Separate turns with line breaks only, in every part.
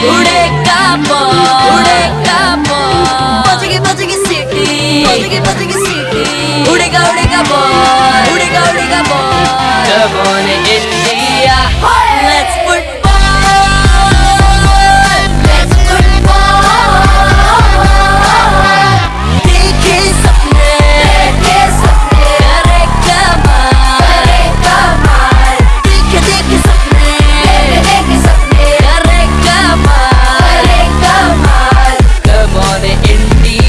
우레까뽀 우레까뽀 빠지게 빠지게 시키 빠지게 빠지게 시키 우레가 우리가 뭐 우리가 우리가 뭐. 저번에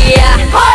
yeah.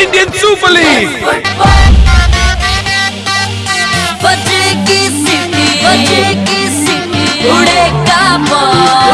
Indian super league
बजे की सिटी बजे की सिटी उड़ेगा बॉल।